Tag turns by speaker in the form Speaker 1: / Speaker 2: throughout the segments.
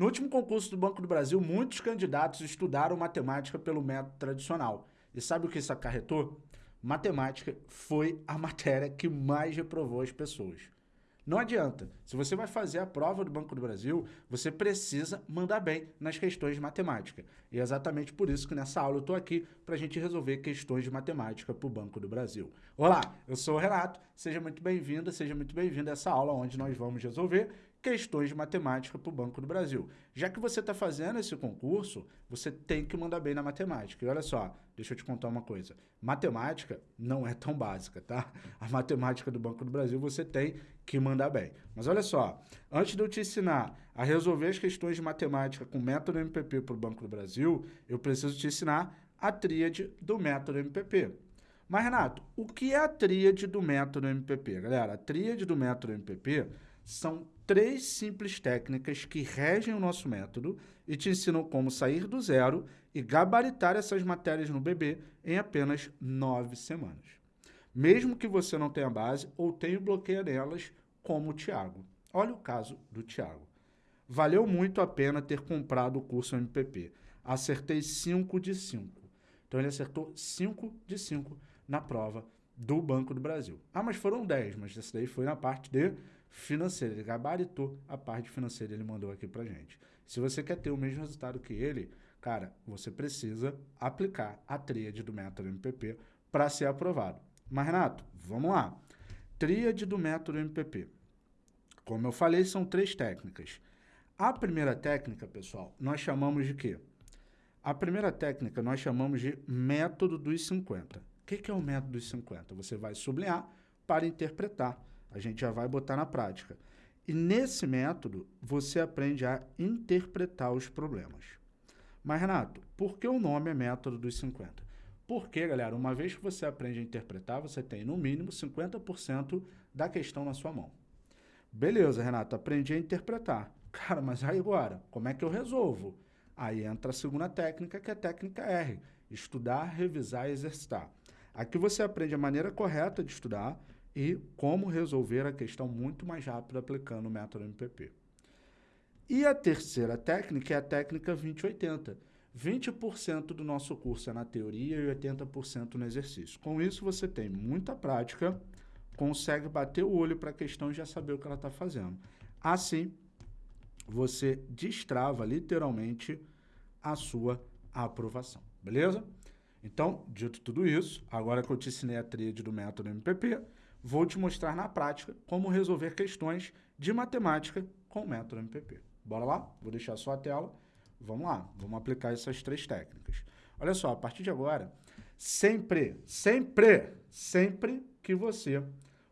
Speaker 1: No último concurso do Banco do Brasil, muitos candidatos estudaram matemática pelo método tradicional. E sabe o que isso acarretou? Matemática foi a matéria que mais reprovou as pessoas. Não adianta. Se você vai fazer a prova do Banco do Brasil, você precisa mandar bem nas questões de matemática. E é exatamente por isso que nessa aula eu estou aqui para a gente resolver questões de matemática para o Banco do Brasil. Olá, eu sou o Renato, seja muito bem-vindo, seja muito bem-vindo a essa aula onde nós vamos resolver questões de matemática para o Banco do Brasil. Já que você está fazendo esse concurso, você tem que mandar bem na matemática. E olha só, deixa eu te contar uma coisa. Matemática não é tão básica, tá? A matemática do Banco do Brasil você tem que mandar bem. Mas olha só, antes de eu te ensinar a resolver as questões de matemática com método MPP para o Banco do Brasil, eu preciso te ensinar a tríade do método MPP. Mas, Renato, o que é a tríade do método MPP? Galera, a tríade do método MPP são três simples técnicas que regem o nosso método e te ensinam como sair do zero e gabaritar essas matérias no bebê em apenas nove semanas. Mesmo que você não tenha base ou tenha bloqueio nelas, como o Tiago. Olha o caso do Tiago. Valeu muito a pena ter comprado o curso MPP. Acertei 5 de 5. Então ele acertou 5 de 5 na prova do Banco do Brasil. Ah, mas foram 10, mas esse daí foi na parte de financeira. Ele gabaritou a parte financeira, ele mandou aqui pra gente. Se você quer ter o mesmo resultado que ele, cara, você precisa aplicar a tríade do método MPP para ser aprovado. Mas, Renato, vamos lá. Tríade do método MPP. Como eu falei, são três técnicas. A primeira técnica, pessoal, nós chamamos de quê? A primeira técnica nós chamamos de método dos 50. O que, que é o método dos 50? Você vai sublinhar para interpretar a gente já vai botar na prática. E nesse método, você aprende a interpretar os problemas. Mas, Renato, por que o nome é método dos 50? Porque, galera, uma vez que você aprende a interpretar, você tem, no mínimo, 50% da questão na sua mão. Beleza, Renato, aprendi a interpretar. Cara, mas aí agora, como é que eu resolvo? Aí entra a segunda técnica, que é a técnica R. Estudar, revisar e exercitar. Aqui você aprende a maneira correta de estudar, e como resolver a questão muito mais rápido aplicando o método MPP. E a terceira técnica é a técnica 2080. 20% do nosso curso é na teoria e 80% no exercício. Com isso, você tem muita prática, consegue bater o olho para a questão e já saber o que ela está fazendo. Assim, você destrava literalmente a sua aprovação, beleza? Então, dito tudo isso, agora que eu te ensinei a tríade do método MPP, vou te mostrar na prática como resolver questões de matemática com o método MPP. Bora lá? Vou deixar só a tela. Vamos lá, vamos aplicar essas três técnicas. Olha só, a partir de agora, sempre, sempre, sempre que você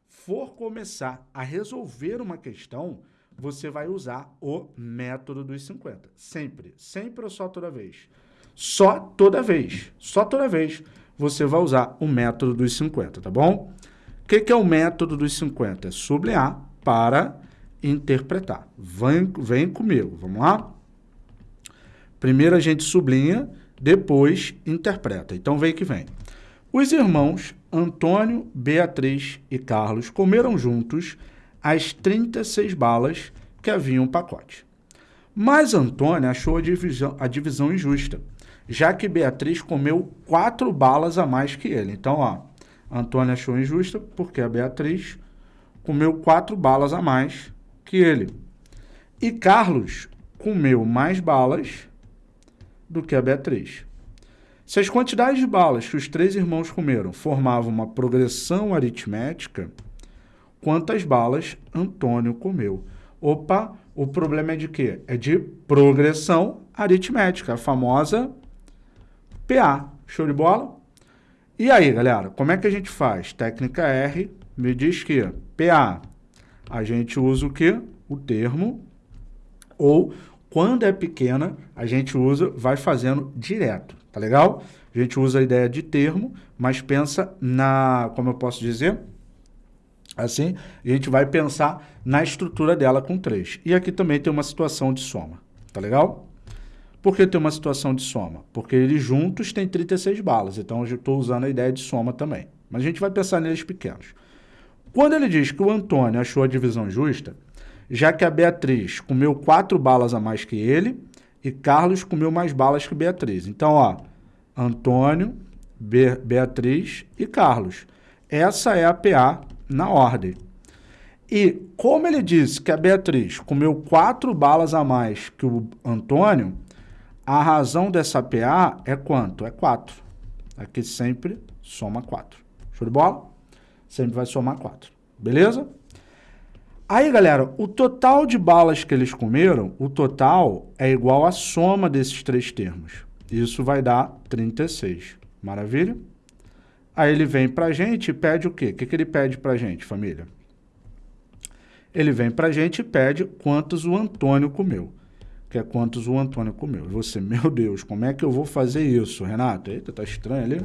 Speaker 1: for começar a resolver uma questão, você vai usar o método dos 50. Sempre, sempre ou só toda vez? Só toda vez, só toda vez você vai usar o método dos 50, tá bom? O que, que, é o método dos 50? É sublinhar para interpretar. Vem, vem comigo, vamos lá? Primeiro a gente sublinha, depois interpreta. Então vem que vem. Os irmãos Antônio, Beatriz e Carlos comeram juntos as 36 balas que haviam no pacote. Mas Antônio achou a divisão, a divisão injusta, já que Beatriz comeu quatro balas a mais que ele. Então, ó, Antônio achou injusta porque a Beatriz comeu quatro balas a mais que ele. E Carlos comeu mais balas do que a Beatriz. Se as quantidades de balas que os três irmãos comeram formavam uma progressão aritmética, quantas balas Antônio comeu? Opa, o problema é de quê? É de progressão aritmética, a famosa PA. Show de bola? E aí, galera, como é que a gente faz? Técnica R me diz que PA, a gente usa o quê? O termo, ou quando é pequena, a gente usa, vai fazendo direto, tá legal? A gente usa a ideia de termo, mas pensa na, como eu posso dizer, assim, a gente vai pensar na estrutura dela com 3. E aqui também tem uma situação de soma, tá legal? Por que tem uma situação de soma? Porque eles juntos têm 36 balas, então eu estou usando a ideia de soma também. Mas a gente vai pensar neles pequenos. Quando ele diz que o Antônio achou a divisão justa, já que a Beatriz comeu quatro balas a mais que ele e Carlos comeu mais balas que Beatriz. Então, ó, Antônio, Be Beatriz e Carlos. Essa é a PA na ordem. E como ele disse que a Beatriz comeu quatro balas a mais que o Antônio, a razão dessa PA é quanto? É 4. Aqui sempre soma 4. Show de bola? Sempre vai somar 4. Beleza? Aí, galera, o total de balas que eles comeram, o total é igual à soma desses três termos. Isso vai dar 36. Maravilha? Aí ele vem pra gente e pede o quê? O que, que ele pede pra gente, família? Ele vem pra gente e pede quantos o Antônio comeu que é quantos o Antônio comeu. E você, meu Deus, como é que eu vou fazer isso, Renato? Eita, tá estranho ali.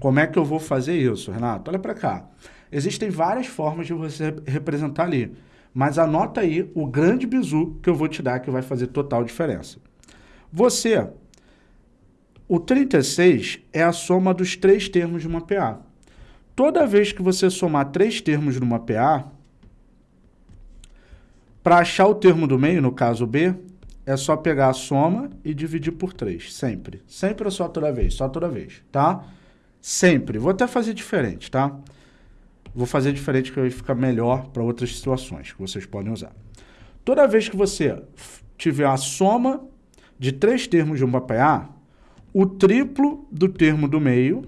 Speaker 1: Como é que eu vou fazer isso, Renato? Olha para cá. Existem várias formas de você representar ali. Mas anota aí o grande bizu que eu vou te dar que vai fazer total diferença. Você, o 36 é a soma dos três termos de uma PA. Toda vez que você somar três termos numa PA, para achar o termo do meio, no caso B, é só pegar a soma e dividir por 3, sempre. Sempre é só toda vez, só toda vez, tá? Sempre. Vou até fazer diferente, tá? Vou fazer diferente que vai ficar melhor para outras situações que vocês podem usar. Toda vez que você tiver a soma de três termos de um PA, o triplo do termo do meio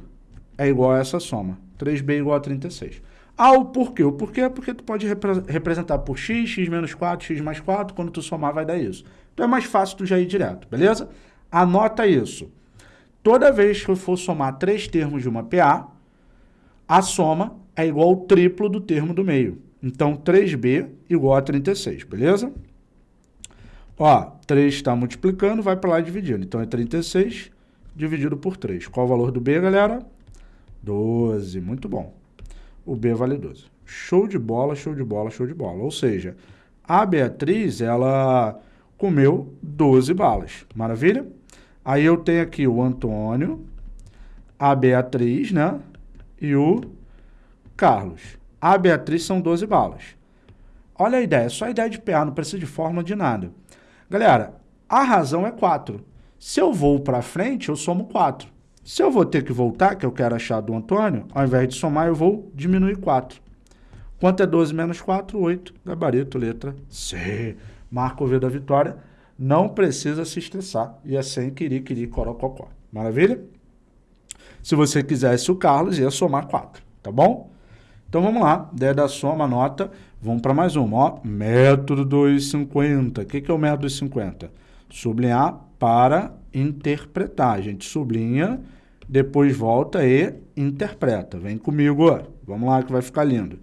Speaker 1: é igual a essa soma. 3b igual a 36. Ah, o porquê? O porquê é porque tu pode repre representar por x, x menos 4, x mais 4, quando tu somar vai dar isso. Então é mais fácil tu já ir direto, beleza? Anota isso. Toda vez que eu for somar três termos de uma PA, a soma é igual ao triplo do termo do meio. Então, 3b igual a 36, beleza? Ó, 3 está multiplicando, vai para lá dividindo. Então, é 36 dividido por 3. Qual o valor do b, galera? 12, muito bom. O b vale 12. Show de bola, show de bola, show de bola. Ou seja, a Beatriz, ela comeu 12 balas. Maravilha? Aí eu tenho aqui o Antônio, a Beatriz, né? E o Carlos. A Beatriz são 12 balas. Olha a ideia, só a ideia de PA, não precisa de fórmula de nada. Galera, a razão é 4. Se eu vou para frente, eu somo 4. Se eu vou ter que voltar, que eu quero achar do Antônio, ao invés de somar, eu vou diminuir 4. Quanto é 12 menos 4? 8. Gabarito, letra C marca o V da vitória, não precisa se estressar. E é sem querer, querer, corococó. Maravilha? Se você quisesse o Carlos, ia somar 4, tá bom? Então vamos lá, ideia da soma, nota, vamos para mais uma, ó, método 250. O que, que é o método 250? Sublinhar para interpretar. A gente sublinha, depois volta e interpreta. Vem comigo, ó. vamos lá que vai ficar lindo.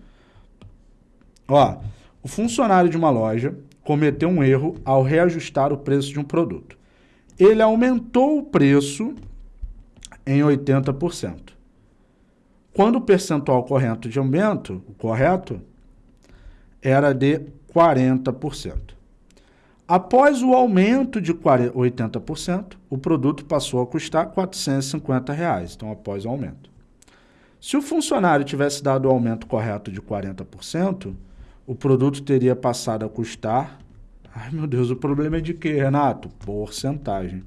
Speaker 1: Ó, o funcionário de uma loja cometeu um erro ao reajustar o preço de um produto. Ele aumentou o preço em 80%. Quando o percentual correto de aumento, o correto, era de 40%. Após o aumento de 80%, o produto passou a custar 450 reais, então após o aumento. Se o funcionário tivesse dado o aumento correto de 40%, o produto teria passado a custar... Ai, meu Deus, o problema é de quê, Renato? Porcentagem.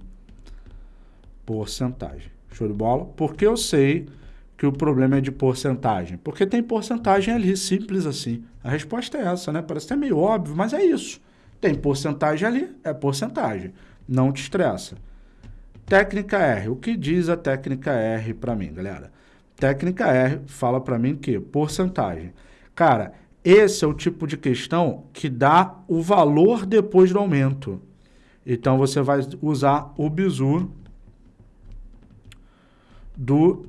Speaker 1: Porcentagem. Show de bola? Porque eu sei que o problema é de porcentagem? Porque tem porcentagem ali, simples assim. A resposta é essa, né? Parece até meio óbvio, mas é isso. Tem porcentagem ali, é porcentagem. Não te estressa. Técnica R. O que diz a técnica R para mim, galera? Técnica R fala para mim que porcentagem. Cara, esse é o tipo de questão que dá o valor depois do aumento. Então, você vai usar o bizu do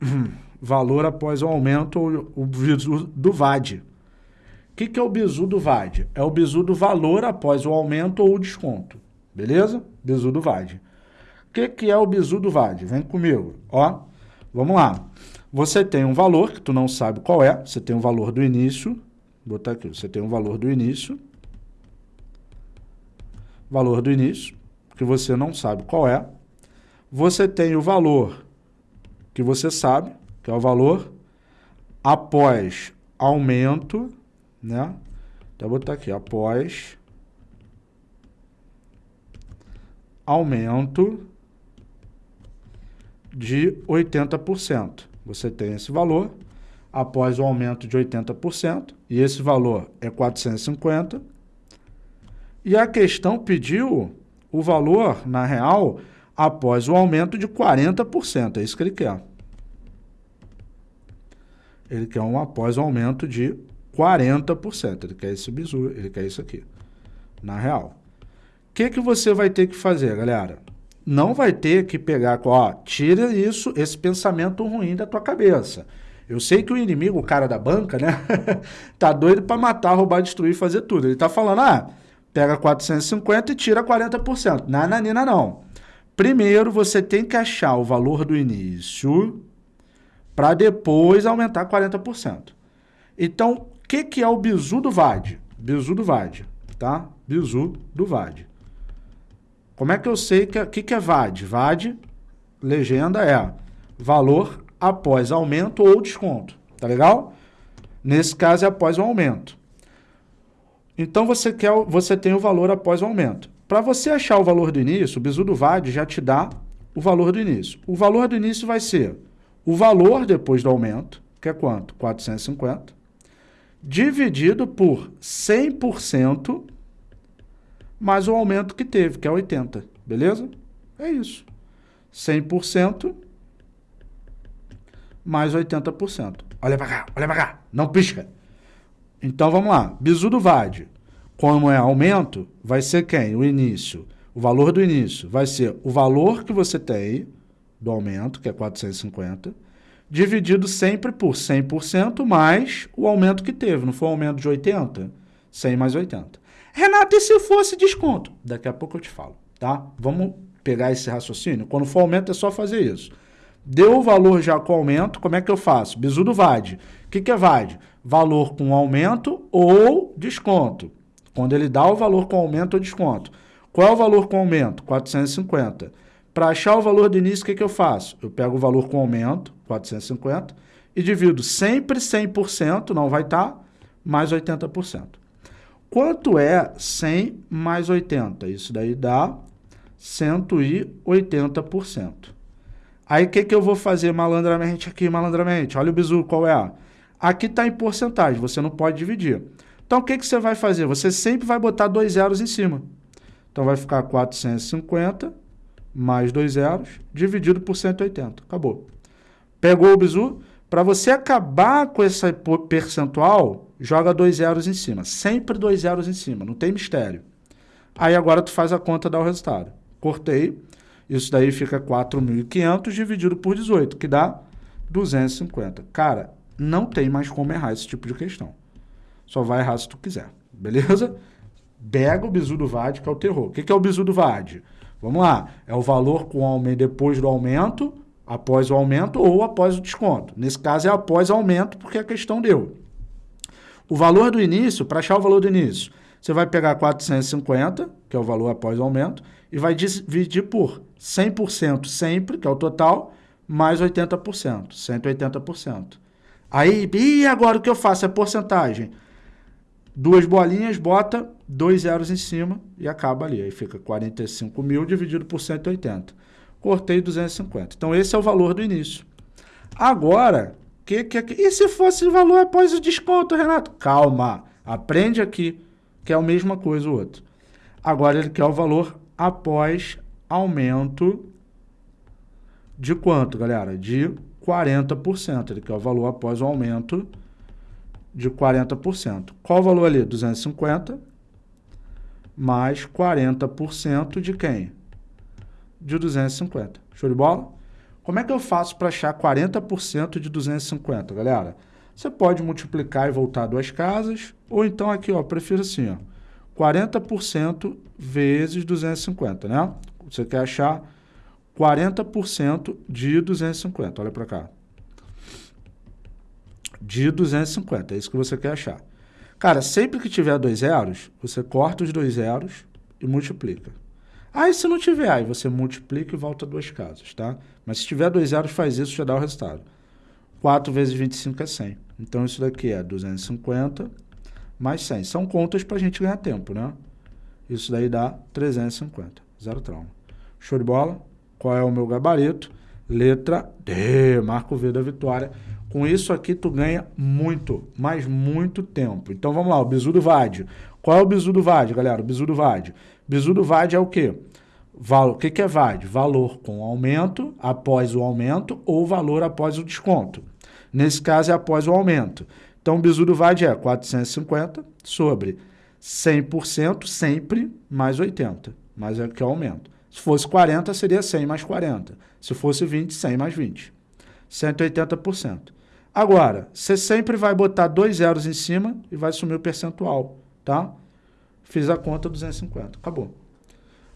Speaker 1: valor após o aumento, o bizu do VAD. O que, que é o bizu do VAD? É o bizu do valor após o aumento ou o desconto. Beleza? Bizu do VAD. O que, que é o bizu do VAD? Vem comigo. Ó, vamos lá. Você tem um valor que tu não sabe qual é, você tem um valor do início, vou botar aqui, você tem um valor do início, valor do início, que você não sabe qual é, você tem o valor que você sabe, que é o valor após aumento, né? Então, vou botar aqui, após aumento de 80%. Você tem esse valor, após o aumento de 80%, e esse valor é 450. E a questão pediu o valor, na real, após o aumento de 40%. É isso que ele quer. Ele quer um após o aumento de 40%. Ele quer esse bizu, ele quer isso aqui, na real. O que, que você vai ter que fazer, galera? Não vai ter que pegar, ó, tira isso, esse pensamento ruim da tua cabeça. Eu sei que o inimigo, o cara da banca, né, tá doido para matar, roubar, destruir, fazer tudo. Ele tá falando, ah, pega 450 e tira 40%. Nananina não. Primeiro, você tem que achar o valor do início para depois aumentar 40%. Então, o que, que é o bizu do VAD? Bizu do VAD, tá? Bizu do VAD. Como é que eu sei que o que, que é VAD? VAD, legenda é valor após aumento ou desconto, tá legal? Nesse caso é após o aumento. Então você, quer, você tem o valor após o aumento. Para você achar o valor do início, o bizu do VAD já te dá o valor do início. O valor do início vai ser o valor depois do aumento, que é quanto? 450, dividido por 100% mais o aumento que teve, que é 80, beleza? É isso. 100% mais 80%. Olha para cá, olha para cá, não pisca. Então vamos lá, bizu do VAD, como é aumento, vai ser quem? O início. O valor do início vai ser o valor que você tem do aumento, que é 450, dividido sempre por 100% mais o aumento que teve. Não foi um aumento de 80? 100 mais 80. Renato, e se fosse desconto? Daqui a pouco eu te falo, tá? Vamos pegar esse raciocínio? Quando for aumento é só fazer isso. Deu o valor já com aumento, como é que eu faço? Bizu do VAD. O que, que é VAD? Valor com aumento ou desconto. Quando ele dá o valor com aumento ou desconto. Qual é o valor com aumento? 450. Para achar o valor do início, o que, que eu faço? Eu pego o valor com aumento, 450, e divido sempre 100%, não vai estar, tá, mais 80%. Quanto é 100 mais 80? Isso daí dá 180%. Aí o que, que eu vou fazer malandramente aqui, malandramente? Olha o bizu, qual é? Aqui está em porcentagem, você não pode dividir. Então o que, que você vai fazer? Você sempre vai botar dois zeros em cima. Então vai ficar 450 mais dois zeros dividido por 180. Acabou. Pegou o bizu? Para você acabar com esse percentual, joga dois zeros em cima. Sempre dois zeros em cima, não tem mistério. Aí agora tu faz a conta, dá o resultado. Cortei, isso daí fica 4.500 dividido por 18, que dá 250. Cara, não tem mais como errar esse tipo de questão. Só vai errar se tu quiser, beleza? Pega o bizu do VAD, que é o terror. O que é o bizu do VAD? Vamos lá, é o valor com aumento depois do aumento, após o aumento ou após o desconto. Nesse caso é após aumento, porque a questão deu. O valor do início, para achar o valor do início, você vai pegar 450, que é o valor após o aumento, e vai dividir por 100% sempre, que é o total, mais 80%, 180%. Aí, e agora o que eu faço? É porcentagem. Duas bolinhas, bota dois zeros em cima e acaba ali. Aí fica 45 mil dividido por 180. Cortei 250. Então, esse é o valor do início. Agora, que, que, que, e se fosse valor após o desconto, Renato? Calma, aprende aqui, que é a mesma coisa o outro. Agora, ele quer o valor após aumento de quanto, galera? De 40%. Ele quer o valor após o aumento de 40%. Qual o valor ali? 250 mais 40% de quem? De 250. Show de bola? Como é que eu faço para achar 40% de 250, galera? Você pode multiplicar e voltar duas casas, ou então aqui, ó, prefiro assim, ó, 40% vezes 250, né? Você quer achar 40% de 250, olha para cá. De 250, é isso que você quer achar. Cara, sempre que tiver dois zeros, você corta os dois zeros e multiplica. Aí se não tiver, aí você multiplica e volta duas casas, tá? Mas se tiver dois zeros, faz isso, já dá o resultado. 4 vezes 25 é 100. Então isso daqui é 250 mais 100. São contas para a gente ganhar tempo, né? Isso daí dá 350. Zero trauma. Show de bola? Qual é o meu gabarito? Letra D. Marco V da vitória. Com isso aqui tu ganha muito, mas muito tempo. Então vamos lá, o bizu do VAD. Qual é o bizu do VAD, galera? O bizu do VAD. Bizu do VAD é o quê? O que, que é VAD? Valor com aumento após o aumento ou valor após o desconto. Nesse caso é após o aumento. Então o bizu do VAD é 450 sobre 100% sempre mais 80, mais é que é o aumento. Se fosse 40, seria 100 mais 40. Se fosse 20, 100 mais 20. 180%. Agora, você sempre vai botar dois zeros em cima e vai sumir o percentual, tá? Fiz a conta 250, acabou.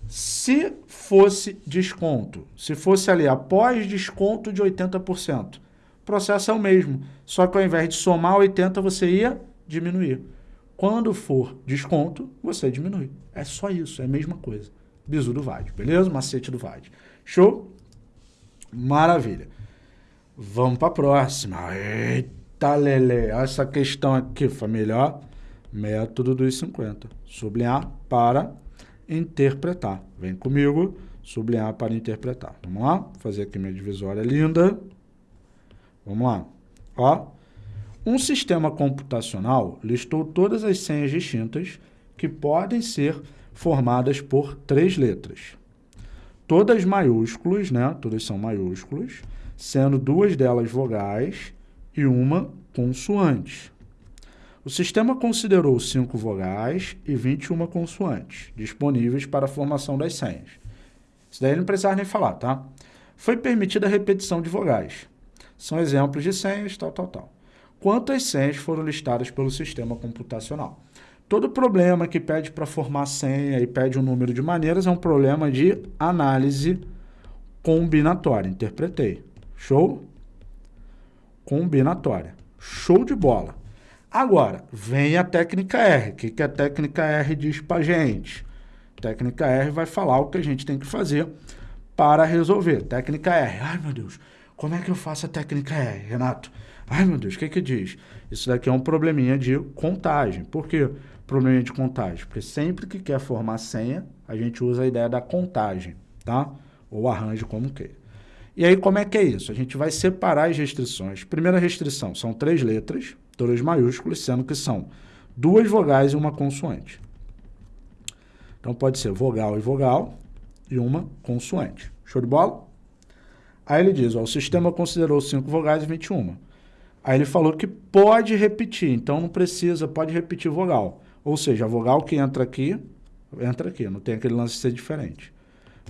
Speaker 1: Se fosse desconto, se fosse ali após desconto de 80%, o processo é o mesmo, só que ao invés de somar 80, você ia diminuir. Quando for desconto, você diminui. É só isso, é a mesma coisa. Bizu do VAD, beleza? Macete do VAD. Show? Maravilha. Vamos para a próxima. Eita, Lele. Essa questão aqui, família. Método dos 50. Sublinhar para interpretar. Vem comigo. Sublinhar para interpretar. Vamos lá? Vou fazer aqui minha divisória linda. Vamos lá. Ó. Um sistema computacional listou todas as senhas distintas que podem ser formadas por três letras. Todas maiúsculas, né? Todas são maiúsculas sendo duas delas vogais e uma consoante. O sistema considerou cinco vogais e 21 consoantes disponíveis para a formação das senhas. Isso daí não precisava nem falar, tá? Foi permitida a repetição de vogais. São exemplos de senhas, tal, tal, tal. Quantas senhas foram listadas pelo sistema computacional? Todo problema que pede para formar senha e pede um número de maneiras é um problema de análise combinatória. Interpretei. Show? Combinatória. Show de bola. Agora, vem a técnica R. O que, que a técnica R diz para gente? Técnica R vai falar o que a gente tem que fazer para resolver. Técnica R. Ai, meu Deus, como é que eu faço a técnica R, Renato? Ai, meu Deus, o que que diz? Isso daqui é um probleminha de contagem. Por que probleminha de contagem? Porque sempre que quer formar senha, a gente usa a ideia da contagem, tá? Ou arranjo como queira. E aí, como é que é isso? A gente vai separar as restrições. Primeira restrição, são três letras, todas maiúsculas, sendo que são duas vogais e uma consoante. Então, pode ser vogal e vogal e uma consoante. Show de bola? Aí ele diz, ó, o sistema considerou cinco vogais e 21. Aí ele falou que pode repetir, então não precisa, pode repetir vogal. Ou seja, a vogal que entra aqui, entra aqui, não tem aquele lance de ser diferente.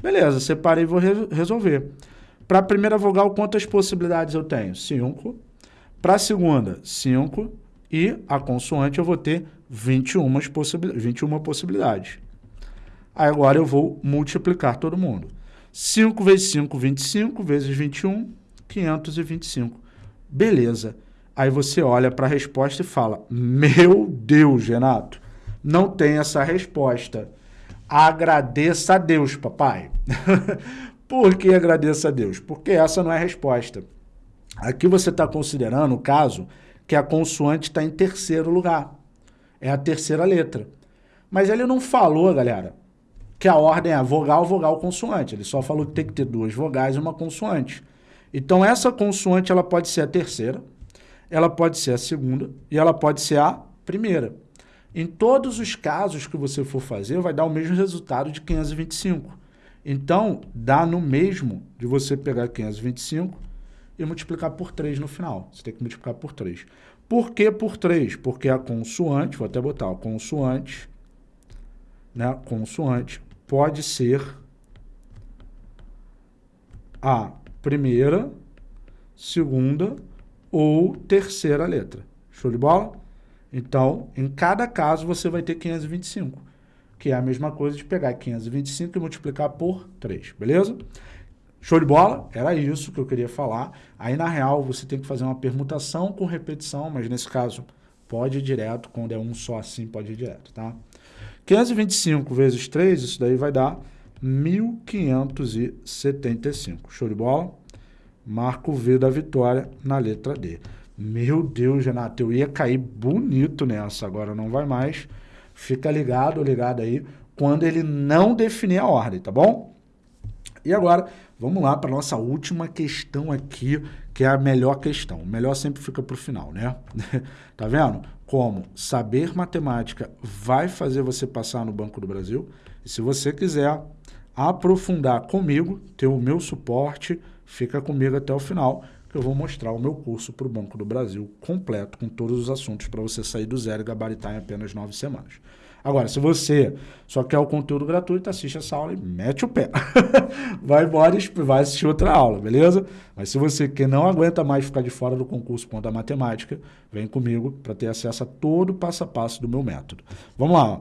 Speaker 1: Beleza, separei e vou re resolver. Para a primeira vogal, quantas possibilidades eu tenho? 5. Para a segunda, 5. E a consoante eu vou ter 21, possibil 21 possibilidades. Aí agora eu vou multiplicar todo mundo. 5 vezes 5, 25, vezes 21, 525. Beleza. Aí você olha para a resposta e fala, meu Deus, Renato, não tem essa resposta. Agradeça a Deus, papai. Por que agradeça a Deus? Porque essa não é a resposta. Aqui você está considerando o caso que a consoante está em terceiro lugar. É a terceira letra. Mas ele não falou, galera, que a ordem é vogal, vogal, consoante. Ele só falou que tem que ter duas vogais e uma consoante. Então, essa consoante ela pode ser a terceira, ela pode ser a segunda e ela pode ser a primeira. Em todos os casos que você for fazer, vai dar o mesmo resultado de 525. Então, dá no mesmo de você pegar 525 e multiplicar por 3 no final. Você tem que multiplicar por 3. Por que por 3? Porque a consoante, vou até botar, a consoante, né, consoante pode ser a primeira, segunda ou terceira letra. Show de bola? Então, em cada caso, você vai ter 525 que é a mesma coisa de pegar 525 e multiplicar por 3, beleza? Show de bola? Era isso que eu queria falar. Aí, na real, você tem que fazer uma permutação com repetição, mas nesse caso, pode ir direto. Quando é um só assim, pode ir direto, tá? 525 vezes 3, isso daí vai dar 1.575. Show de bola? Marco V da vitória na letra D. Meu Deus, Renato, eu ia cair bonito nessa, agora não vai mais. Fica ligado, ligado aí, quando ele não definir a ordem, tá bom? E agora, vamos lá para nossa última questão aqui, que é a melhor questão. O melhor sempre fica para o final, né? tá vendo? Como saber matemática vai fazer você passar no Banco do Brasil. E se você quiser aprofundar comigo, ter o meu suporte, fica comigo até o final que eu vou mostrar o meu curso para o Banco do Brasil completo, com todos os assuntos para você sair do zero e gabaritar em apenas nove semanas. Agora, se você só quer o conteúdo gratuito, assiste essa aula e mete o pé. vai embora e vai assistir outra aula, beleza? Mas se você que não aguenta mais ficar de fora do concurso ponto da matemática, vem comigo para ter acesso a todo o passo a passo do meu método. Vamos lá.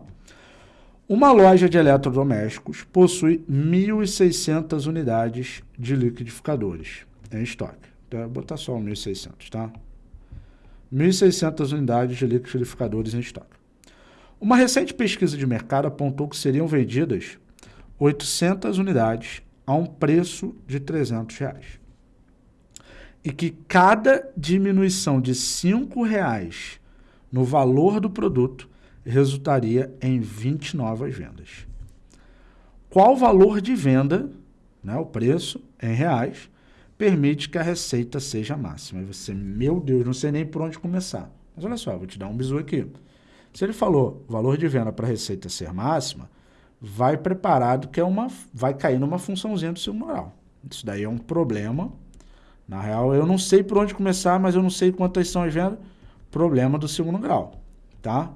Speaker 1: Uma loja de eletrodomésticos possui 1.600 unidades de liquidificadores em estoque. Então, vou botar só 1.600, tá? 1.600 unidades de liquidificadores em estoque. Uma recente pesquisa de mercado apontou que seriam vendidas 800 unidades a um preço de 300 reais. E que cada diminuição de 5 reais no valor do produto resultaria em 20 novas vendas. Qual o valor de venda, né, o preço em reais, permite que a receita seja máxima. E você, meu Deus, não sei nem por onde começar. Mas olha só, vou te dar um bisu aqui. Se ele falou valor de venda para a receita ser máxima, vai preparado que é uma, vai cair numa funçãozinha do seu moral. Isso daí é um problema. Na real, eu não sei por onde começar, mas eu não sei quantas são as vendas. Problema do segundo grau, tá?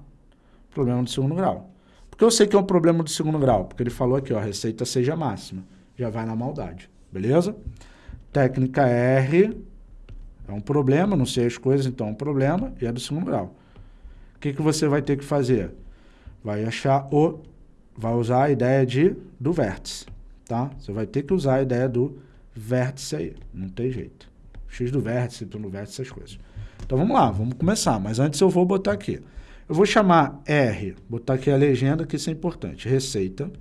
Speaker 1: Problema do segundo grau. Porque eu sei que é um problema do segundo grau, porque ele falou aqui, ó, a receita seja máxima. Já vai na maldade, beleza? Técnica R é um problema, não sei as coisas, então é um problema, e é do segundo grau. O que, que você vai ter que fazer? Vai achar o... Vai usar a ideia de, do vértice, tá? Você vai ter que usar a ideia do vértice aí, não tem jeito. X do vértice, Y do vértice, essas coisas. Então vamos lá, vamos começar, mas antes eu vou botar aqui. Eu vou chamar R, botar aqui a legenda, que isso é importante, receita,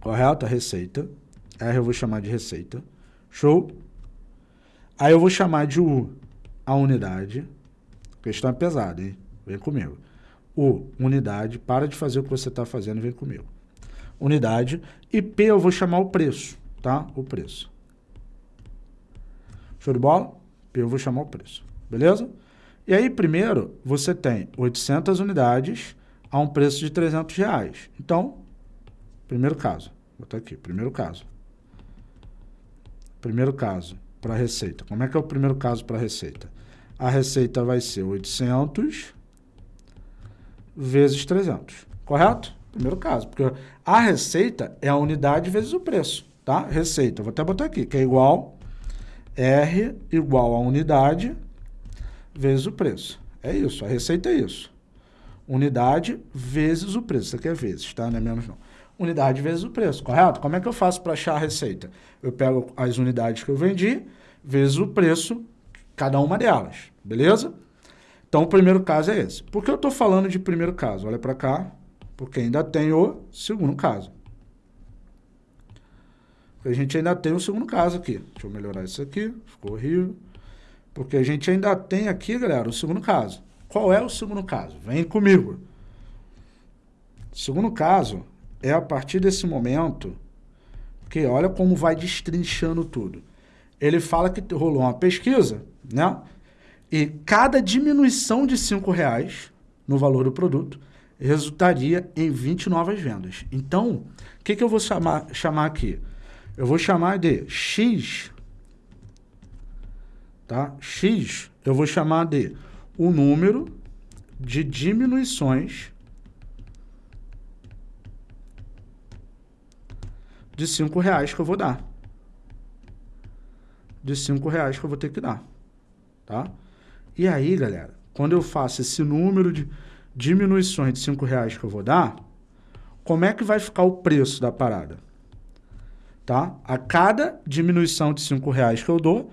Speaker 1: correto? A receita, R eu vou chamar de receita. Show? Aí eu vou chamar de U a unidade. A questão é pesada, hein? Vem comigo. U, unidade. Para de fazer o que você está fazendo, vem comigo. Unidade. E P eu vou chamar o preço, tá? O preço. Show de bola? P eu vou chamar o preço. Beleza? E aí, primeiro, você tem 800 unidades a um preço de 300 reais. Então, primeiro caso. Vou botar aqui, primeiro caso. Primeiro caso, para a receita. Como é que é o primeiro caso para a receita? A receita vai ser 800 vezes 300, correto? Primeiro caso, porque a receita é a unidade vezes o preço, tá? Receita, vou até botar aqui, que é igual R igual a unidade vezes o preço. É isso, a receita é isso. Unidade vezes o preço. Isso aqui é vezes, tá? Não é menos não unidade vezes o preço, correto? Como é que eu faço para achar a receita? Eu pego as unidades que eu vendi, vezes o preço, cada uma delas, beleza? Então, o primeiro caso é esse. Por que eu estou falando de primeiro caso? Olha para cá, porque ainda tem o segundo caso. A gente ainda tem o segundo caso aqui. Deixa eu melhorar isso aqui, ficou horrível. Porque a gente ainda tem aqui, galera, o segundo caso. Qual é o segundo caso? Vem comigo. Segundo caso é a partir desse momento que olha como vai destrinchando tudo. Ele fala que rolou uma pesquisa, né? E cada diminuição de cinco reais no valor do produto resultaria em 20 novas vendas. Então, o que, que eu vou chamar, chamar aqui? Eu vou chamar de X, tá? X, eu vou chamar de o número de diminuições de 5 reais que eu vou dar. De 5 reais que eu vou ter que dar. Tá? E aí, galera, quando eu faço esse número de diminuições de 5 reais que eu vou dar, como é que vai ficar o preço da parada? Tá? A cada diminuição de 5 reais que eu dou,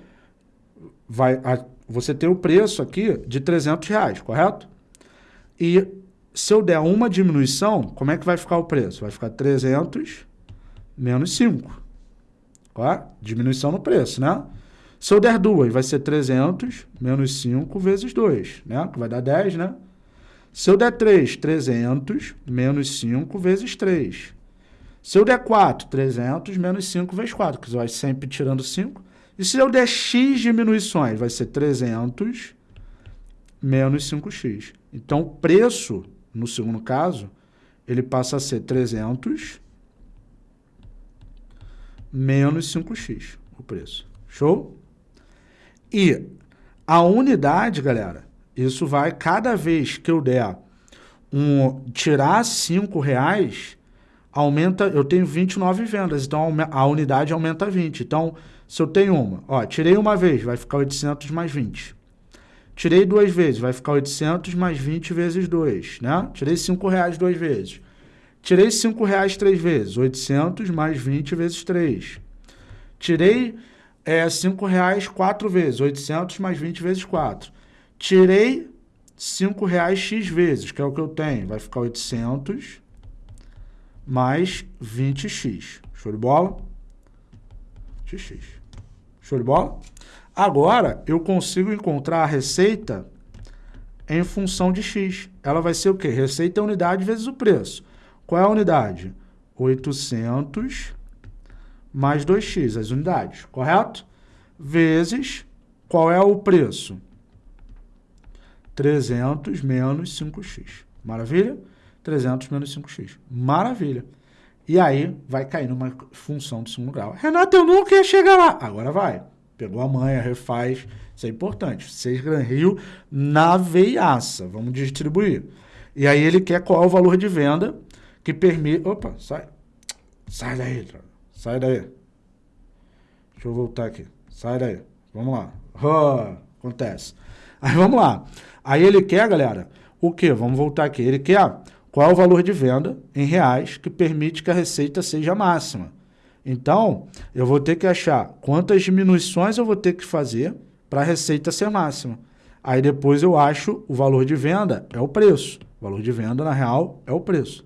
Speaker 1: vai, a, você tem o preço aqui de 300 reais, correto? E se eu der uma diminuição, como é que vai ficar o preço? Vai ficar 300 menos 5. Ó, diminuição no preço, né? Se eu der 2, vai ser 300 menos 5 vezes 2, né? Que vai dar 10, né? Se eu der 3, 300 menos 5 vezes 3. Se eu der 4, 300 menos 5 vezes 4, que vai sempre tirando 5. E se eu der x diminuições, vai ser 300 menos 5x. Então, o preço, no segundo caso, ele passa a ser 300 menos 5x, o preço. Show? E a unidade, galera, isso vai, cada vez que eu der um, tirar 5 reais, aumenta, eu tenho 29 vendas, então a unidade aumenta 20. Então, se eu tenho uma, ó, tirei uma vez, vai ficar 800 mais 20. Tirei duas vezes, vai ficar 800 mais 20 vezes 2, né? Tirei 5 reais duas vezes. Tirei 5 reais três vezes, 800 mais 20 vezes 3. Tirei é, 5 reais quatro vezes, 800 mais 20 vezes 4. Tirei 5 reais x vezes, que é o que eu tenho. Vai ficar 800 mais 20x. Show de bola? xx. Show de bola? Agora, eu consigo encontrar a receita em função de x. Ela vai ser o quê? Receita é unidade vezes o preço. Qual é a unidade? 800 mais 2x, as unidades, correto? Vezes, qual é o preço? 300 menos 5x. Maravilha? 300 menos 5x. Maravilha. E aí, vai cair numa função de segundo grau. Renato, eu nunca ia chegar lá. Agora vai. Pegou a manha, refaz. Isso é importante. 6 Gran Rio na veiaça. Vamos distribuir. E aí ele quer qual é o valor de venda que permite... Opa, sai. Sai daí, sai daí. Deixa eu voltar aqui. Sai daí. Vamos lá. Oh, acontece. Aí vamos lá. Aí ele quer, galera, o quê? Vamos voltar aqui. Ele quer qual é o valor de venda em reais que permite que a receita seja máxima. Então, eu vou ter que achar quantas diminuições eu vou ter que fazer para a receita ser máxima. Aí depois eu acho o valor de venda é o preço. O valor de venda, na real, é o preço.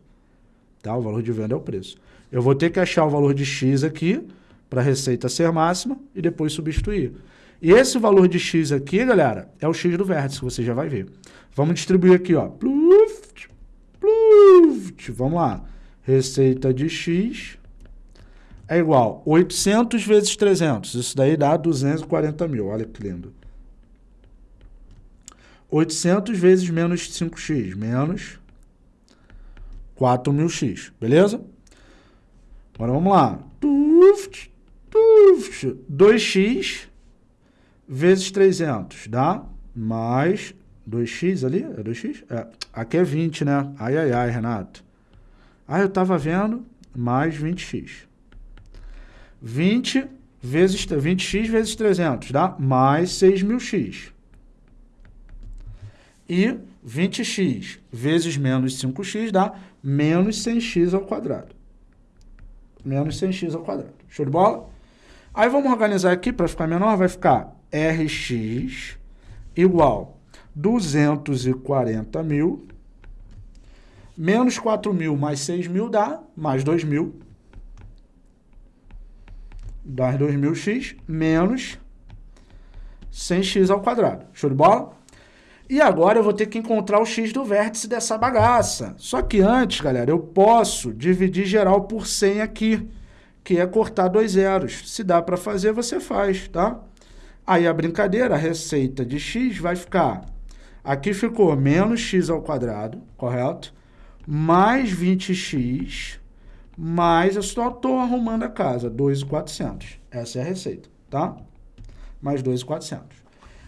Speaker 1: Tá? O valor de venda é o preço. Eu vou ter que achar o valor de X aqui para a receita ser máxima e depois substituir. E esse valor de x aqui, galera, é o x do vértice, que você já vai ver. Vamos distribuir aqui, ó. Pluft, pluft. Vamos lá. Receita de x é igual 800 vezes 300. Isso daí dá 240 mil. Olha que lindo. 800 vezes menos 5x, menos 4.000x. Beleza? Agora vamos lá. 2x vezes 300 dá mais 2x ali? É 2x? É. Aqui é 20, né? Ai, ai, ai, Renato. Ah, eu estava vendo mais 20x. 20 vezes 20x vezes 300 dá mais 6.000x. E 20x vezes menos 5x dá menos 100x ao quadrado. Menos 100x ao quadrado. Show de bola? Aí vamos organizar aqui para ficar menor, vai ficar Rx igual 240 mil, menos 4 mil mais 6 mil dá mais 2 mil, dá 2 mil x, menos 100x ao quadrado. Show de bola? E agora eu vou ter que encontrar o x do vértice dessa bagaça. Só que antes, galera, eu posso dividir geral por 100 aqui, que é cortar dois zeros. Se dá para fazer, você faz, tá? Aí a brincadeira, a receita de x vai ficar... Aqui ficou menos x ao quadrado, correto? Mais 20x, mais eu só estou arrumando a casa, 2,400. Essa é a receita, tá? Mais 2,400.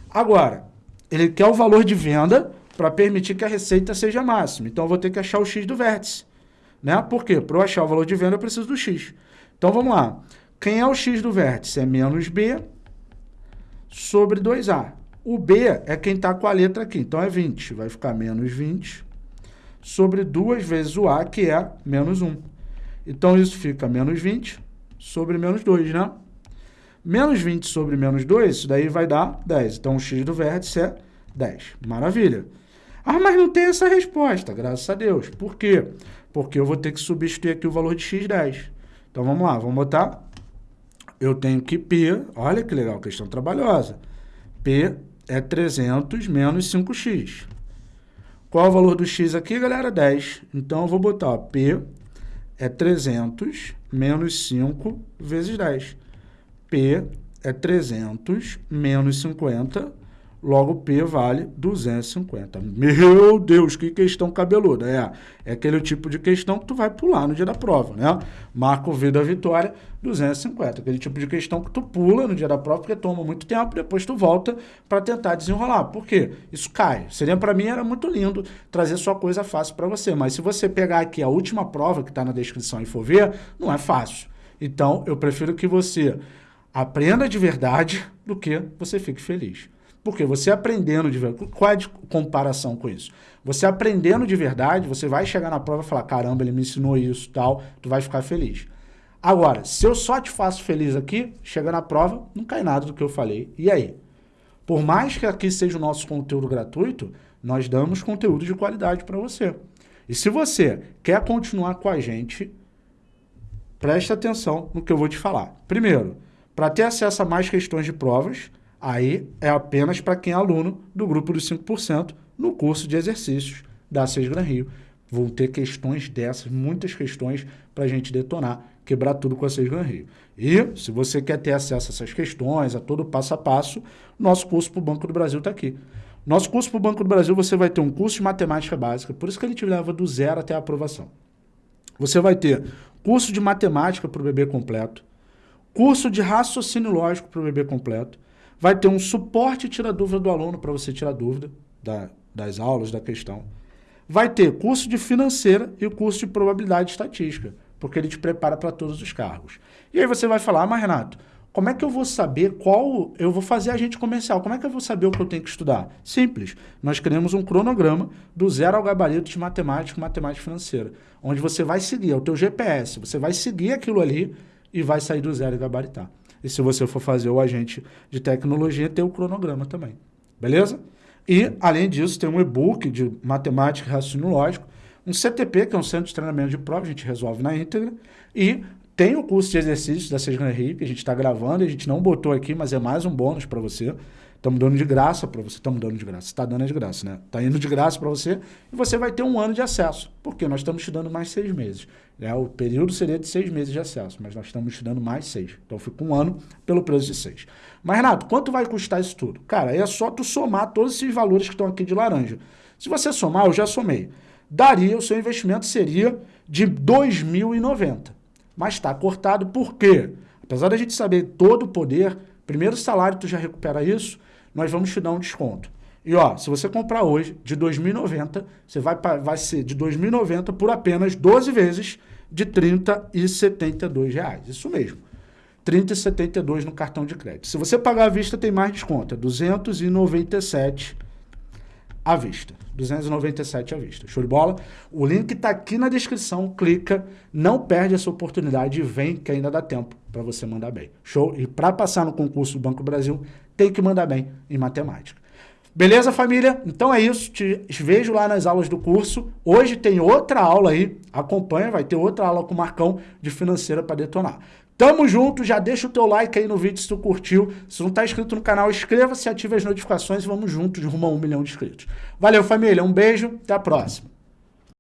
Speaker 1: Agora, ele quer o valor de venda para permitir que a receita seja máxima. Então, eu vou ter que achar o x do vértice. Né? Por quê? Para eu achar o valor de venda, eu preciso do x. Então, vamos lá. Quem é o x do vértice? É menos b sobre 2A. O B é quem está com a letra aqui, então é 20. Vai ficar menos 20 sobre 2 vezes o A, que é menos 1. Então, isso fica menos 20 sobre menos 2, né? Menos 20 sobre menos 2, isso daí vai dar 10. Então, o x do vértice é 10. Maravilha. Ah, mas não tem essa resposta, graças a Deus. Por quê? Porque eu vou ter que substituir aqui o valor de x10. Então, vamos lá, vamos botar eu tenho que P, olha que legal, questão trabalhosa. P é 300 menos 5x. Qual o valor do x aqui, galera? 10. Então, eu vou botar, ó, P é 300 menos 5 vezes 10. P é 300 menos 50 Logo, P vale 250. Meu Deus, que questão cabeluda. É, é aquele tipo de questão que tu vai pular no dia da prova, né? Marca o V da vitória, 250. Aquele tipo de questão que tu pula no dia da prova, porque toma muito tempo, depois tu volta para tentar desenrolar. Por quê? Isso cai. Seria para mim, era muito lindo trazer só coisa fácil para você. Mas se você pegar aqui a última prova que está na descrição e for ver, não é fácil. Então, eu prefiro que você aprenda de verdade do que você fique feliz. Porque você aprendendo de verdade, qual é a comparação com isso? Você aprendendo de verdade, você vai chegar na prova e falar, caramba, ele me ensinou isso tal, tu vai ficar feliz. Agora, se eu só te faço feliz aqui, chega na prova, não cai nada do que eu falei. E aí? Por mais que aqui seja o nosso conteúdo gratuito, nós damos conteúdo de qualidade para você. E se você quer continuar com a gente, preste atenção no que eu vou te falar. Primeiro, para ter acesso a mais questões de provas, Aí é apenas para quem é aluno do grupo dos 5% no curso de exercícios da Seis Gran Rio. Vão ter questões dessas, muitas questões para a gente detonar, quebrar tudo com a Seis Gran Rio. E se você quer ter acesso a essas questões, a todo passo a passo, nosso curso para o Banco do Brasil está aqui. Nosso curso para o Banco do Brasil, você vai ter um curso de matemática básica, por isso que ele te leva do zero até a aprovação. Você vai ter curso de matemática para o bebê completo, curso de raciocínio lógico para o bebê completo, vai ter um suporte tira dúvida do aluno para você tirar dúvida da, das aulas, da questão. Vai ter curso de financeira e o curso de probabilidade estatística, porque ele te prepara para todos os cargos. E aí você vai falar, ah, mas Renato, como é que eu vou saber qual... Eu vou fazer agente comercial, como é que eu vou saber o que eu tenho que estudar? Simples, nós criamos um cronograma do zero ao gabarito de matemática matemática financeira, onde você vai seguir, é o teu GPS, você vai seguir aquilo ali e vai sair do zero e gabaritar. E se você for fazer o agente de tecnologia, tem o cronograma também. Beleza? E, além disso, tem um e-book de matemática e raciocínio lógico, um CTP, que é um centro de treinamento de prova, a gente resolve na íntegra, e tem o curso de exercícios da Sejam Rio, que a gente está gravando, a gente não botou aqui, mas é mais um bônus para você. Estamos dando de graça para você. Estamos dando de graça. Está dando de graça, né? Está indo de graça para você e você vai ter um ano de acesso. Porque nós estamos te dando mais seis meses. Né? O período seria de seis meses de acesso, mas nós estamos te dando mais seis. Então fica um ano pelo preço de seis. Mas, Renato, quanto vai custar isso tudo? Cara, é só tu somar todos esses valores que estão aqui de laranja. Se você somar, eu já somei. Daria, o seu investimento seria de R$ 2.090. Mas está cortado por quê? Apesar da gente saber todo o poder, primeiro salário tu já recupera isso, nós vamos te dar um desconto. E ó, se você comprar hoje de 2.090, você vai, vai ser de 2.090 por apenas 12 vezes de 30,72 reais. Isso mesmo. R$ 30,72 no cartão de crédito. Se você pagar à vista, tem mais desconto. É 297 à vista. 297 à vista. Show de bola? O link está aqui na descrição. Clica, não perde essa oportunidade e vem que ainda dá tempo para você mandar bem. Show? E para passar no concurso do Banco Brasil, tem que mandar bem em matemática. Beleza, família? Então é isso. Te vejo lá nas aulas do curso. Hoje tem outra aula aí. Acompanha, vai ter outra aula com o Marcão de financeira para detonar. Tamo junto, já deixa o teu like aí no vídeo se tu curtiu. Se não tá inscrito no canal, inscreva-se, ative as notificações e vamos juntos rumo a um milhão de inscritos. Valeu, família. Um beijo, até a próxima.